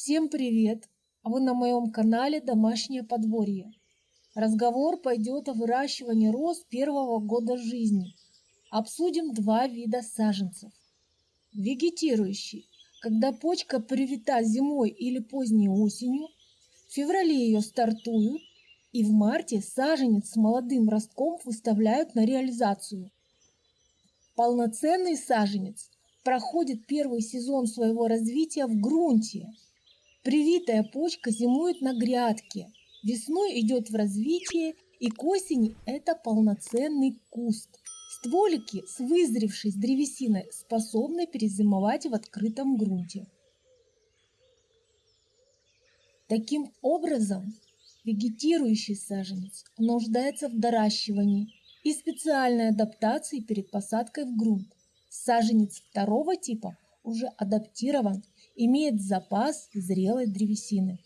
Всем привет! Вы на моем канале «Домашнее подворье». Разговор пойдет о выращивании роз первого года жизни. Обсудим два вида саженцев. Вегетирующий, когда почка привита зимой или поздней осенью, в феврале ее стартуют, и в марте саженец с молодым ростком выставляют на реализацию. Полноценный саженец проходит первый сезон своего развития в грунте – Привитая почка зимует на грядке, весной идет в развитие и к осени это полноценный куст. Стволики с вызревшей древесиной способны перезимовать в открытом грунте. Таким образом, вегетирующий саженец нуждается в доращивании и специальной адаптации перед посадкой в грунт. Саженец второго типа уже адаптирован имеет запас зрелой древесины.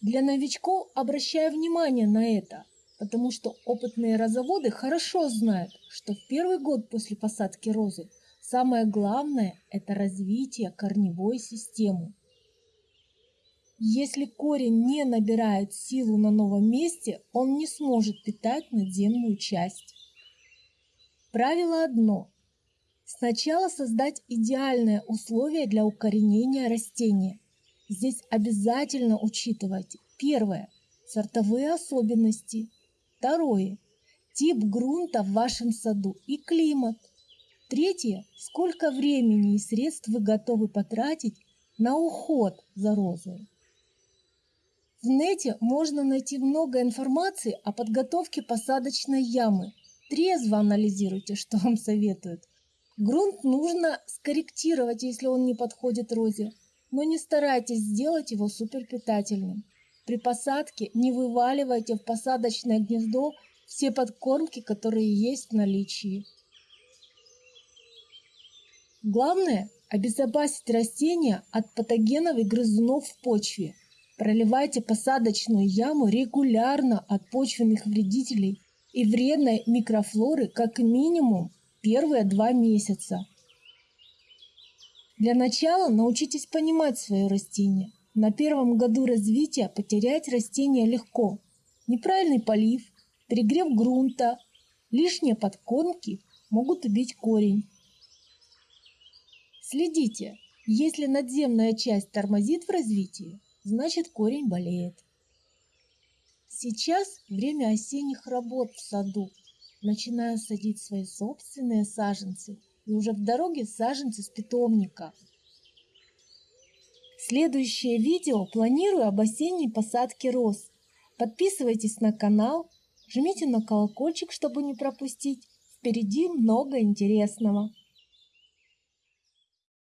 Для новичков обращаю внимание на это, потому что опытные розоводы хорошо знают, что в первый год после посадки розы самое главное – это развитие корневой системы. Если корень не набирает силу на новом месте, он не сможет питать надземную часть. Правило одно Сначала создать идеальные условия для укоренения растения. Здесь обязательно учитывать первое – сортовые особенности, второе – тип грунта в вашем саду и климат, третье – сколько времени и средств вы готовы потратить на уход за розой. В нете можно найти много информации о подготовке посадочной ямы. Трезво анализируйте, что вам советуют. Грунт нужно скорректировать, если он не подходит розе, но не старайтесь сделать его суперпитательным. При посадке не вываливайте в посадочное гнездо все подкормки, которые есть в наличии. Главное – обезопасить растения от патогенов и грызунов в почве. Проливайте посадочную яму регулярно от почвенных вредителей и вредной микрофлоры как минимум первые два месяца. Для начала научитесь понимать свое растение. На первом году развития потерять растение легко. Неправильный полив, перегрев грунта, лишние подкормки могут убить корень. Следите, если надземная часть тормозит в развитии, значит корень болеет. Сейчас время осенних работ в саду начинаю садить свои собственные саженцы и уже в дороге саженцы с питомника. Следующее видео планирую об осенней посадке роз. Подписывайтесь на канал, жмите на колокольчик, чтобы не пропустить. Впереди много интересного.